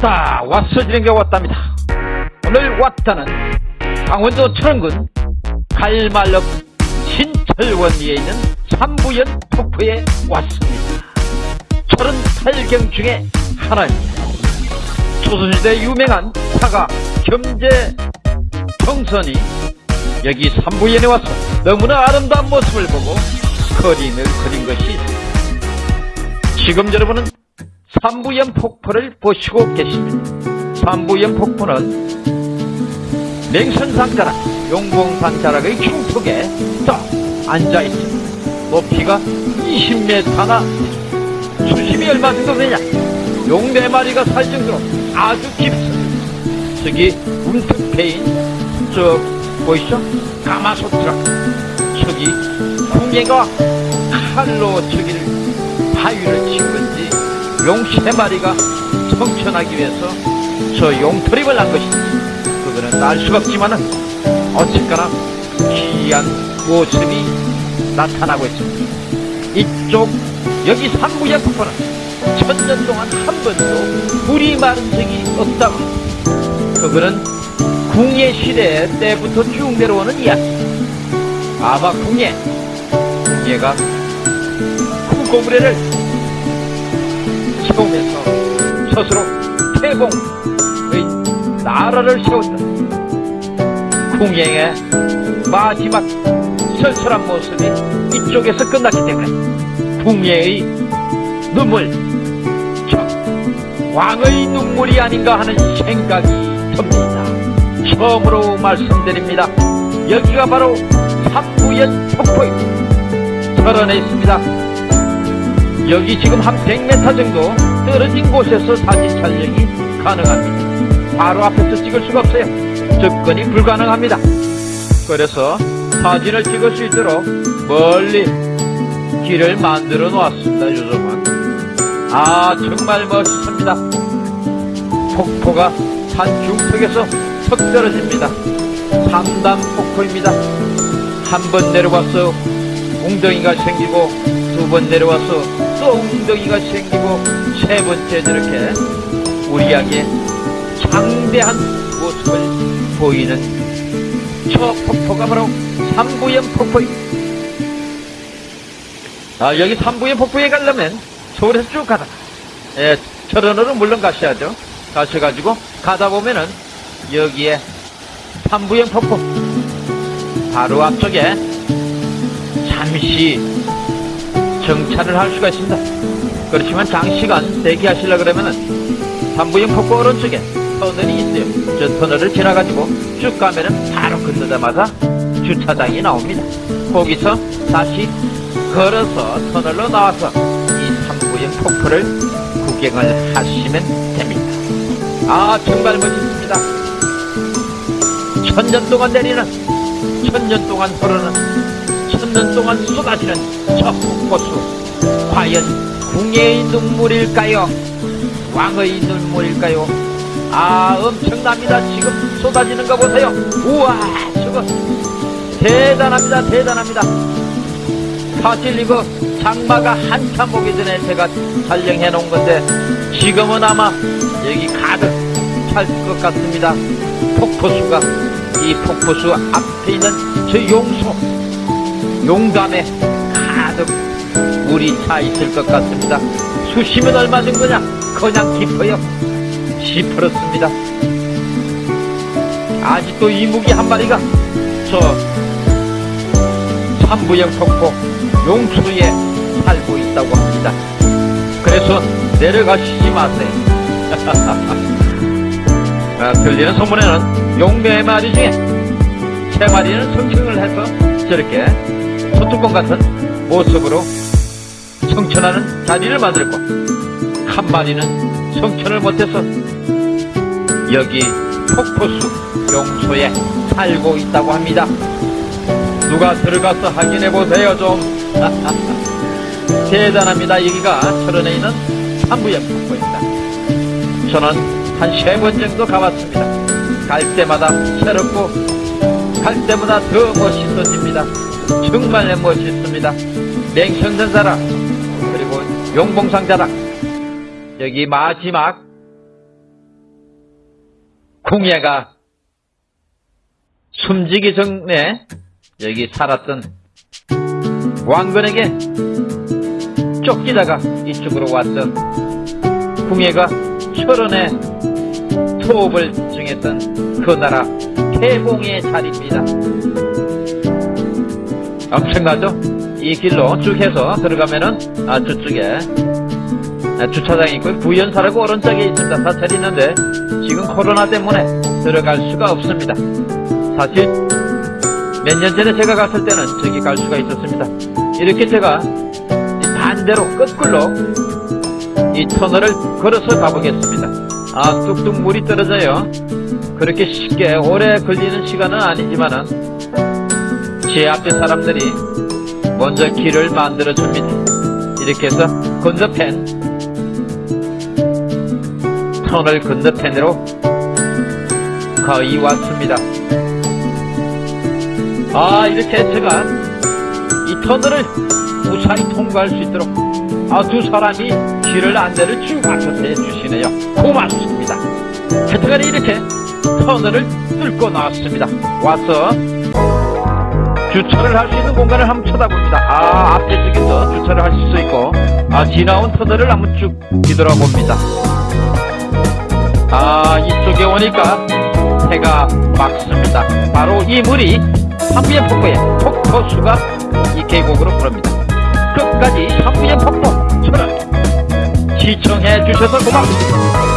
왔다 왔어지는 게 왔답니다. 오늘 왔다는 강원도 철원군 갈말럭 신철원리에 있는 삼부연 폭포에 왔습니다. 38경 중에 하나입니다. 조선시대 유명한 사가 겸재 정선이 여기 삼부연에 와서 너무나 아름다운 모습을 보고 그림을 그린 것이 지금 여러분은 삼부연 폭포를 보시고 계십니다. 삼부연 폭포는 맹선산 자락, 용봉산 자락의 중턱에 딱 앉아있습니다. 높이가 20m나 수심이 얼마 정도 되냐? 용 4마리가 살 정도로 아주 깊습니다. 저기 문득 패인 저 보이시죠? 가마솥이라 저기 궁예가 칼로 저기를 바위를 친 건지 용 세 마리가 성천하기 위해서 저 용털입을 한 것입니다. 그거는 알 수가 없지만은 어쨌거나 기이한 모습이 나타나고 있습니다. 이쪽 여기 폭포는 천년 동안 한 번도 물이 마른 적이 없다고 그거는 궁예 시대 때부터 쭉 내려오는 이야기 아마 궁예 궁예가 궁고구려를 세우면서 스스로 태봉의 나라를 세웠다. 궁예의 마지막 설설한 모습이 이쪽에서 끝났기 때문에 궁예의 눈물, 저 왕의 눈물이 아닌가 하는 생각이 듭니다. 처음으로 말씀드립니다. 여기가 바로 삼부연 폭포입니다. 철원에 있습니다. 여기 지금 한 100m 정도 떨어진 곳에서 사진 촬영이 가능합니다. 바로 앞에서 찍을 수가 없어요. 접근이 불가능합니다. 그래서 사진을 찍을 수 있도록 멀리 길을 만들어 놓았습니다. 요즘은. 아 정말 멋있습니다. 폭포가 산 중턱에서 턱 떨어집니다. 3단 폭포입니다. 한 번 내려와서 웅덩이가 생기고 두 번 내려와서 또 웅덩이가 생기고 세 번째 저렇게 우리에게 장대한 모습을 보이는 저 폭포가 바로 삼부연 폭포입니다. 아, 여기 삼부연 폭포에 가려면 서울에서 쭉 가다. 예, 철원으로 물론 가셔야죠. 가셔가지고 가다 보면은 여기에 삼부연 폭포 바로 앞쪽에 잠시 정차를 할 수가 있습니다. 그렇지만 장시간 대기하시려 그러면은 삼부연 폭포 오른쪽에 터널이 있어요. 저 터널을 지나가지고 쭉 가면은 바로 건너자마자 주차장이 나옵니다. 거기서 다시 걸어서 터널로 나와서 이 삼부연 폭포를 구경을 하시면 됩니다. 아 정말 멋있습니다. 천년 동안 내리는 천년 동안 흐르는 천년 동안 쏟아지는 저 폭포수 과연 궁예의 눈물일까요? 왕의 눈물일까요? 아 엄청납니다. 지금 쏟아지는 거 보세요. 우와 저거 대단합니다. 대단합니다. 사실 이거 장마가 한참 오기 전에 제가 촬영해 놓은 건데 지금은 아마 여기 가득 찰 것 같습니다. 폭포수가 이 폭포수 앞에 있는 저 용소 용담에 가득 물이 차 있을 것 같습니다. 수심은 얼마 정도냐? 그냥 깊어요. 시퍼렇습니다. 아직도 이무기 한 마리가 저 삼부영 폭포 용수에 살고 있다고 합니다. 그래서 내려가시지 마세요. 아, 들리는 소문에는 용네 마리 중에 세 마리는 성층을 해서 저렇게 소뚜껑 같은 모습으로 성천하는 자리를 만들고 한 마리는 성천을 못해서 여기 폭포수 용소에 살고 있다고 합니다. 누가 들어가서 확인해 보세요 좀. 대단합니다. 여기가 철원에 있는 삼부연 폭포입니다. 저는 한 세 번 정도 가봤습니다. 갈 때마다 새롭고 갈 때마다 더 멋있어집니다. 정말 멋있습니다. 자락 그리고 용봉상 자락 여기 마지막 궁예가 숨지기 전에 여기 살았던 왕건에게 쫓기다가 이쪽으로 왔던 궁예가 철원에 투업을 중했던 그 나라 태봉의 자리입니다. 엄청나죠? 이 길로 쭉 해서 들어가면은 아 저쪽에 아, 주차장이 있고 부연사라고 오른쪽에 있습니다. 사찰이 있는데 지금 코로나 때문에 들어갈 수가 없습니다. 사실 몇 년 전에 제가 갔을 때는 저기 갈 수가 있었습니다. 이렇게 제가 반대로 거꾸로 이 터널을 걸어서 가보겠습니다. 아 뚝뚝 물이 떨어져요. 그렇게 쉽게 오래 걸리는 시간은 아니지만은 제 앞에 사람들이 먼저 길을 만들어 줍니다. 이렇게 해서 건너편 터널 건너편으로 거의 왔습니다. 아 이렇게 제가 이 터널을 무사히 통과할 수 있도록 아 두 사람이 길을 안내를 쭉 맡아서 해주시네요. 고맙습니다. 하여튼간에 이렇게 터널을 뚫고 나왔습니다. 와서 주차를 할 수 있는 공간을 한번 쳐다봅니다. 아, 앞에 쪽에서 주차를 할수 있고, 아, 지나온 터널을 한번 쭉 뒤돌아봅니다. 아, 이쪽에 오니까 해가 막습니다. 바로 이 물이 한부의 폭포의 폭포수가 이 계곡으로 흐릅니다. 끝까지 한부의 폭포, 저를 시청해 주셔서 고맙습니다.